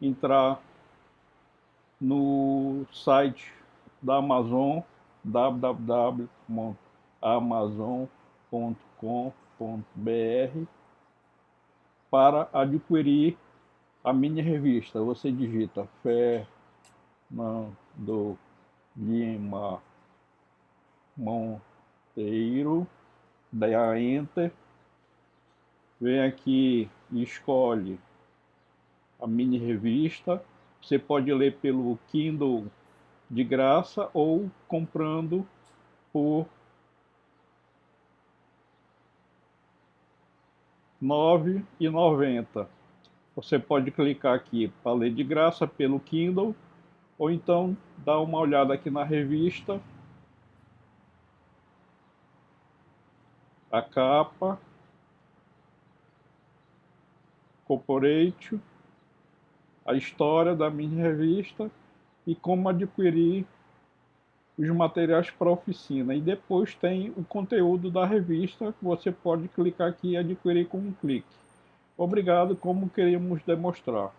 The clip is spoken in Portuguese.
entrar no site da Amazon www.amazon.com.br para adquirir a mini revista. Você digita Fernando Lima Monteiro, dá Enter, vem aqui e escolhe a mini revista. Você pode ler pelo Kindle de graça ou comprando por R$ 9,90. Você pode clicar aqui para ler de graça pelo Kindle ou então dar uma olhada aqui na revista. A capa. Corporate. A história da minha revista e como adquirir os materiais para a oficina. E depois tem o conteúdo da revista que você pode clicar aqui e adquirir com um clique. Obrigado, como queríamos demonstrar.